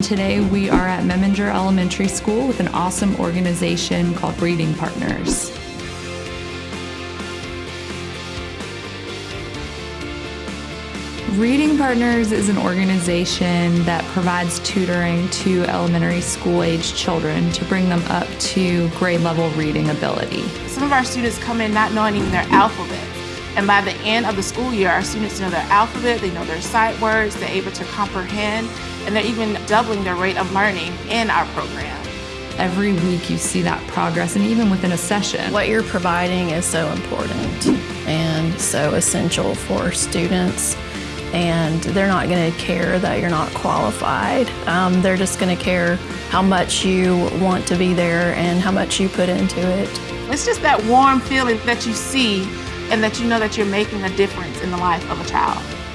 Today we are at Memminger Elementary School with an awesome organization called Reading Partners. Reading Partners is an organization that provides tutoring to elementary school age children to bring them up to grade level reading ability. Some of our students come in not knowing even their alphabet. And by the end of the school year, our students know their alphabet, they know their sight words, they're able to comprehend, and they're even doubling their rate of learning in our program. Every week you see that progress, and even within a session. What you're providing is so important and so essential for students and they're not going to care that you're not qualified. Um, they're just going to care how much you want to be there and how much you put into it. It's just that warm feeling that you see and that you know that you're making a difference in the life of a child.